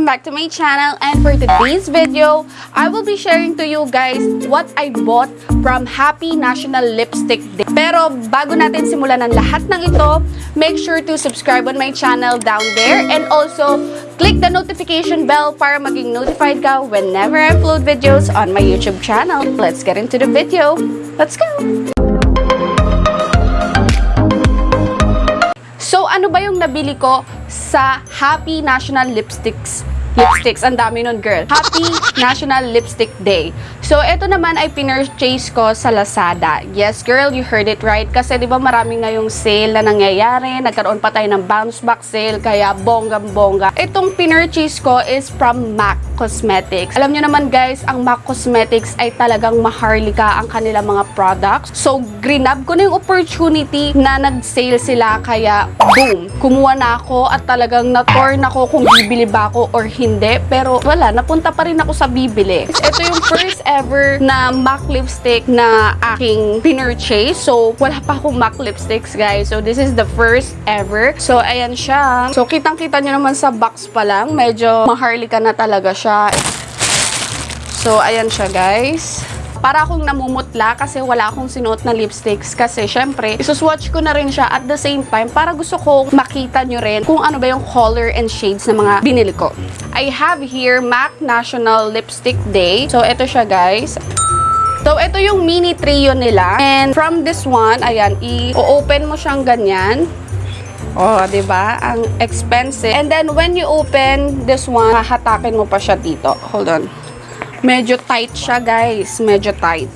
Welcome back to my channel and for today's video, I will be sharing to you guys what I bought from Happy National Lipstick Day. Pero bago natin simulan ang lahat ng ito, make sure to subscribe on my channel down there and also click the notification bell para maging notified ka whenever I upload videos on my YouTube channel. Let's get into the video. Let's go! So, ano ba yung nabili ko sa Happy National Lipsticks? Lipsticks, ang dami nun, girl. Happy National Lipstick Day. So, ito naman ay pinurchase ko sa Lazada. Yes, girl, you heard it right. Kasi, di ba, maraming ngayong sale na nangyayari. Nagkaroon pa tayo ng bounce back sale, kaya bonggang-bongga. Itong pinurchase ko is from MAC Cosmetics. Alam nyo naman, guys, ang MAC Cosmetics ay talagang maharlika ang kanilang mga products. So, grinab ko na yung opportunity na nag-sale sila, kaya boom, kumuha na ako at talagang na-torn ako kung bibili ba ako or hindi. Pero wala, napunta pa rin ako sa bibili. Ito yung first ever na MAC lipstick na aking pinurchase. So, wala pa akong MAC lipsticks, guys. So, this is the first ever. So, ayan siya. So, kitang-kita nyo naman sa box pa lang. Medyo maharlika na talaga siya. So, ayan siya, guys para akong namumutla kasi wala akong sinuot na lipsticks kasi syempre, isuswatch ko na rin siya at the same time para gusto kong makita nyo rin kung ano ba yung color and shades ng mga binili ko. I have here MAC National Lipstick Day. So, ito siya guys. So, ito yung mini trio nila. And from this one, ayan, i-open mo siyang ganyan. Oh, 'di ba? Ang expensive. And then when you open this one, hahatakin mo pa siya dito. Hold on. Medyo tight siya, guys. Medyo tight.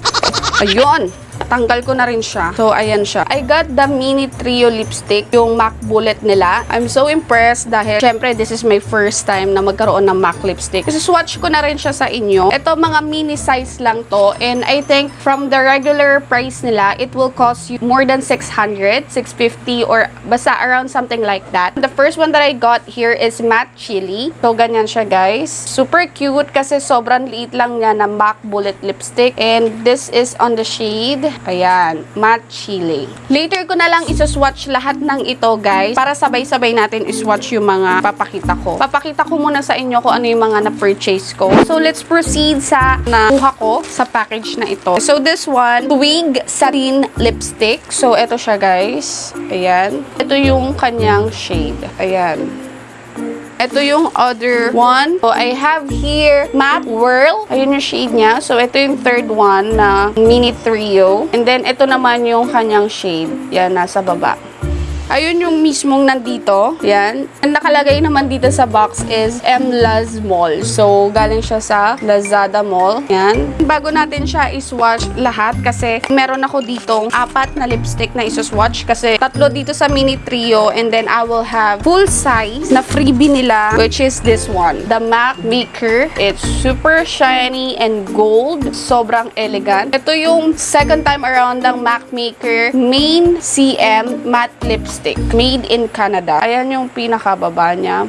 Ayun. Tanggal ko na rin siya. So, ayan siya. I got the mini trio lipstick, yung MAC bullet nila. I'm so impressed dahil, syempre, this is my first time na magkaroon ng MAC lipstick. Kasi swatch ko na rin siya sa inyo. Ito, mga mini size lang to. And I think, from the regular price nila, it will cost you more than 600, 650, or basta around something like that. The first one that I got here is matte chili. So, ganyan siya, guys. Super cute kasi sobrang liit lang niya na MAC bullet lipstick. And this is on the shade Ayan, matte chili. Later ko na lang isaswatch lahat ng ito, guys, para sabay-sabay natin iswatch yung mga papakita ko. Papakita ko muna sa inyo kung ano yung mga na-purchase ko. So, let's proceed sa nakuha ko sa package na ito. So, this one, Twig Satin Lipstick. So, ito siya, guys. Ayan. Ito yung kanyang shade. Ayan. Ito yung other one. So, I have here Matte Whirl. Ayun yung shade niya. So, ito yung third one na mini trio. And then, ito naman yung kanyang shade. Yan, nasa baba. Ayun yung mismong nandito. Yan. Ang nakalagay naman dito sa box is MLaz Mall. So, galing siya sa Lazada Mall. Yan. Bago natin siya iswatch lahat kasi meron ako ditong apat na lipstick na isuswatch kasi tatlo dito sa mini trio and then I will have full size na freebie nila which is this one. The MAC Maker. It's super shiny and gold. Sobrang elegant. Ito yung second time around ng MAC Maker Main CM Matte Lipstick lipstick. Made in Canada. Ayan yung pinakababa niya.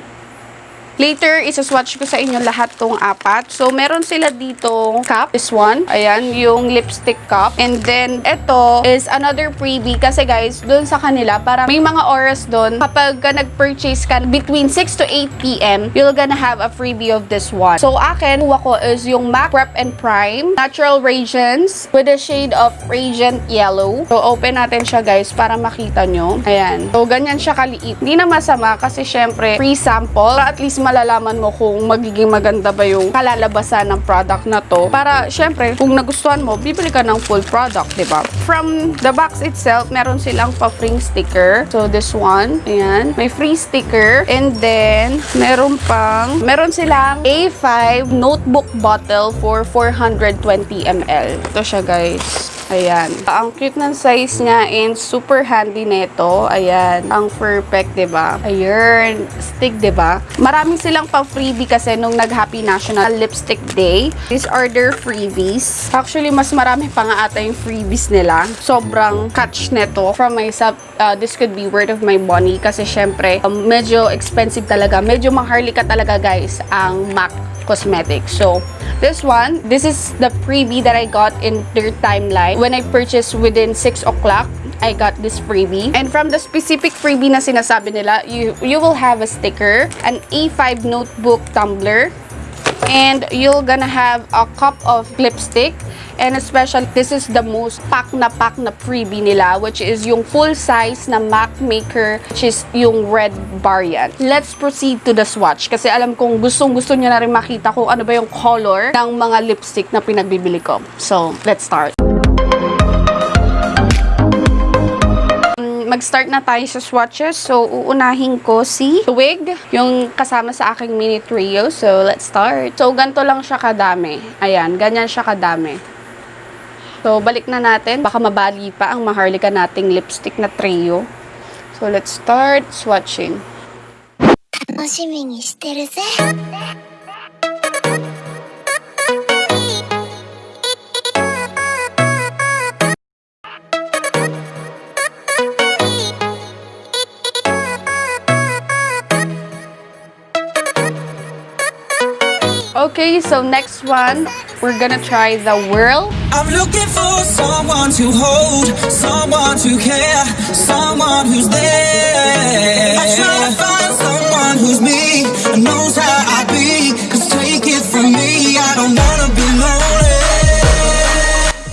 Later, isaswatch ko sa inyo lahat tong apat. So, meron sila ditong cup. This one. Ayan, yung lipstick cup. And then, ito is another freebie. Kasi guys, dun sa kanila, para may mga oras dun, kapag ka nag-purchase ka between 6 to 8 p.m., you're gonna have a freebie of this one. So, akin, kuha ko is yung MAC Prep and Prime Natural Radiance with a shade of Radiant Yellow. So, open natin siya guys para makita nyo. Ayan. So, ganyan siya kaliit. Hindi na masama kasi syempre, free sample. At least malalaman mo kung magiging maganda ba yung kalalabasan ng product na to. Para, syempre, kung nagustuhan mo, bibili ka ng full product, di ba? From the box itself, meron silang pa-free sticker. So, this one. Ayan. May free sticker. And then, meron pang, meron silang A5 notebook bottle for 420 ml. Ito siya, guys. Ayan. Ang cute ng size niya and super handy nito. Ayan. Ang perfect, ba? Ayun. Stick, 'di ba? Marami silang pa freebie kasi nung nag-Happy National Lipstick Day. These are their freebies. Actually, mas marami pa nga ata yung freebies nila. Sobrang catch nito. From myself, uh, this could be word of my money kasi syempre, um, medyo expensive talaga. Medyo maharlika talaga, guys, ang MAC Cosmetics. So, this one, this is the freebie that I got in their timeline when I purchased within 6 o'clock. I got this freebie. And from the specific freebie na sinasabi nila, you, you will have a sticker, an A5 notebook tumbler, and you're gonna have a cup of lipstick and especially this is the most pack na pack na freebie nila which is yung full size na MAC maker which is yung red variant. Let's proceed to the swatch kasi alam kong gustong gusto niyo na rin makita kung ano ba yung color ng mga lipstick na pinagbibili ko. So, let's start. mag-start na tayo sa swatches. So, uunahin ko si Twig, yung kasama sa aking mini trio. So, let's start. So, ganito lang siya kadami. Ayan, ganyan siya kadami. So, balik na natin. Baka mabali pa ang maharlika nating lipstick na trio. So, let's start swatching. 楽しみにしてるぜ Okay, so next one, we're gonna try the Whirl. I'm looking for someone to hold, someone to care, someone who's there. I try to find someone who's me and knows how I be. Cause take it from me, I don't wanna be lonely.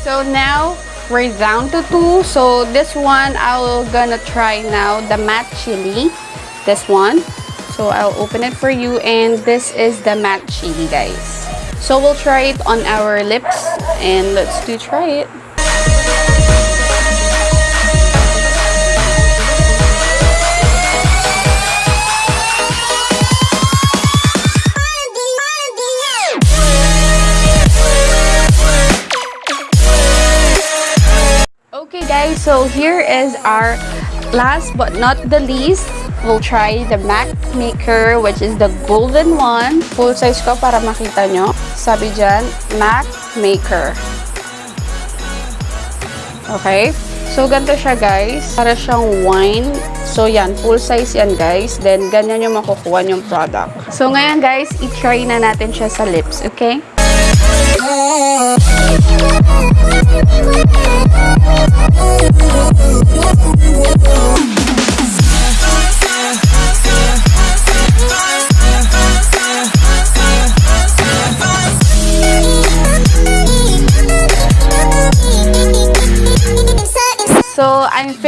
So now, we're down to two. So this one, I'm gonna try now the matte chili. This one. So I'll open it for you and this is the matte chili guys. So we'll try it on our lips and let's do try it. Okay guys, so here is our last but not the least. We'll try the MAC Maker which is the golden one. Full size ko para makita nyo. Sabi dyan, MAC Maker. Okay? So, ganito siya guys. Para siyang wine. So, yan. Full size yan guys. Then, ganyan yung makukuha yung product. So, ngayon guys, i-try na natin siya sa lips. Okay?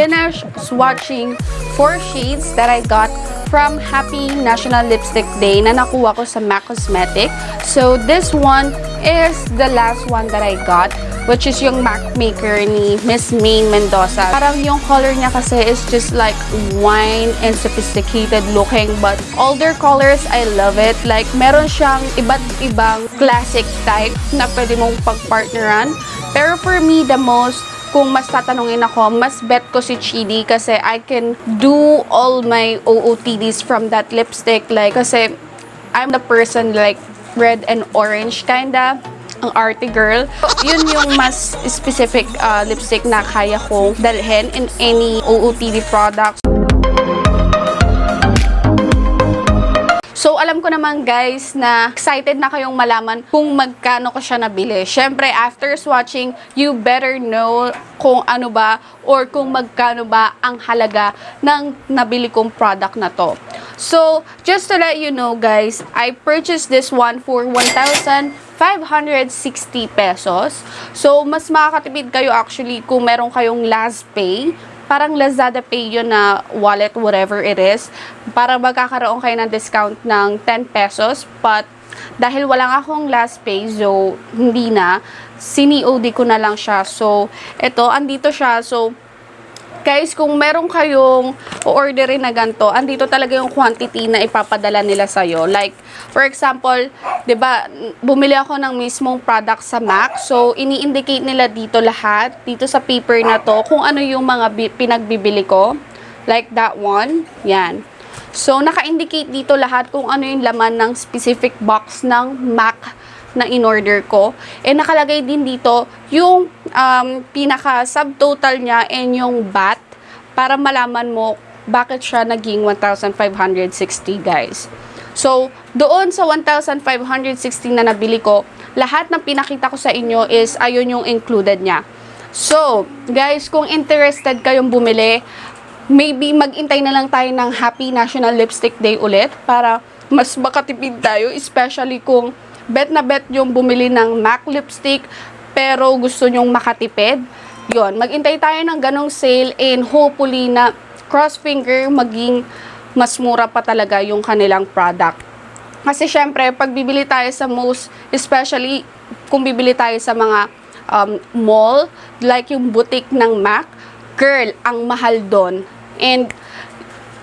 Finished swatching four shades that I got from Happy National Lipstick Day na nakuha ko sa MAC Cosmetic. So, this one is the last one that I got which is yung MAC Maker ni Miss Maine Mendoza. Parang yung color niya kasi is just like wine and sophisticated looking but all their colors, I love it. Like, meron siyang iba't ibang classic type na pwede mong pagpartneran. Pero for me, the most kung mas tatanungin ako, mas bet ko si Chidi kasi I can do all my OOTDs from that lipstick. Like, kasi I'm the person like red and orange kinda ang arty girl. Yun yung mas specific uh, lipstick na kaya kong dalhin in any OOTD products. So, alam ko naman guys na excited na kayong malaman kung magkano ko siya nabili. Siyempre, after swatching, you better know kung ano ba or kung magkano ba ang halaga ng nabili kong product na to. So, just to let you know guys, I purchased this one for 1,560 pesos. So, mas makakatipid kayo actually kung meron kayong last pay parang Lazada Pay yun na wallet, whatever it is, para magkakaroon kayo ng discount ng 10 pesos. But, dahil wala akong last pay, so, hindi na, sini-OD ko na lang siya. So, ito, andito siya. So, guys, kung meron kayong orderin na ganito, andito talaga yung quantity na ipapadala nila sa'yo. Like, for example, ba bumili ako ng mismong product sa MAC. So, ini-indicate nila dito lahat, dito sa paper na to, kung ano yung mga bi- pinagbibili ko. Like that one. Yan. So, naka-indicate dito lahat kung ano yung laman ng specific box ng MAC na in-order ko. And nakalagay din dito yung um, pinaka-subtotal niya and yung BAT para malaman mo bakit siya naging 1,560 guys. So, doon sa 1,560 na nabili ko, lahat ng pinakita ko sa inyo is ayun yung included niya. So, guys, kung interested kayong bumili, maybe mag-intay na lang tayo ng Happy National Lipstick Day ulit para mas makatipid tayo, especially kung bet na bet yung bumili ng MAC lipstick pero gusto nyong makatipid. Yon, mag-intay tayo ng ganong sale and hopefully na cross finger maging mas mura pa talaga yung kanilang product. Kasi syempre, pag bibili tayo sa most, especially kung bibili tayo sa mga um, mall, like yung boutique ng MAC, girl, ang mahal doon. And,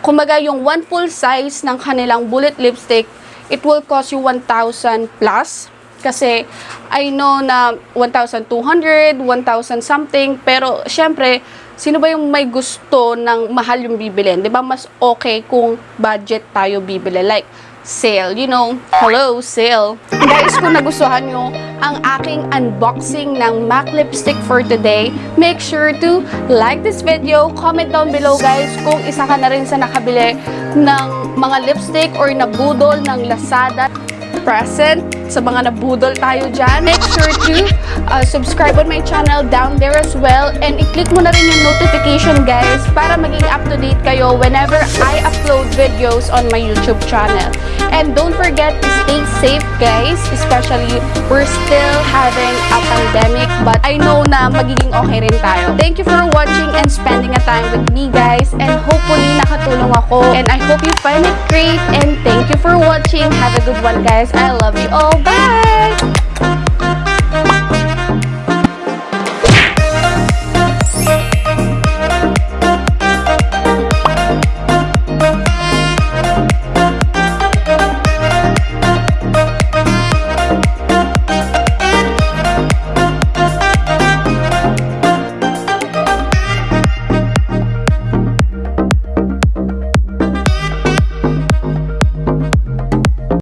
kumbaga yung one full size ng kanilang bullet lipstick, it will cost you 1,000 plus. Kasi, I know na 1,200, 1,000 something, pero syempre, sino ba yung may gusto ng mahal yung bibilin? 'Di ba Mas okay kung budget tayo bibili. Like, sale, you know, hello, sale. Guys, kung nagustuhan nyo ang aking unboxing ng MAC lipstick for today, make sure to like this video, comment down below guys kung isa ka na rin sa nakabili ng mga lipstick or nabudol ng Lazada present sa mga nabudol tayo dyan. Make sure to uh, subscribe on my channel down there as well and i-click mo na rin yung notification guys para maging up to date kayo whenever I upload videos on my YouTube channel. And don't forget to stay safe guys, especially we're still having a pandemic but I know na magiging okay rin tayo. Thank you for watching and spending a time with me guys and hopefully nakatulong ako and I hope you find it great and thank you for watching. Have a good one guys. I love you all. Bye!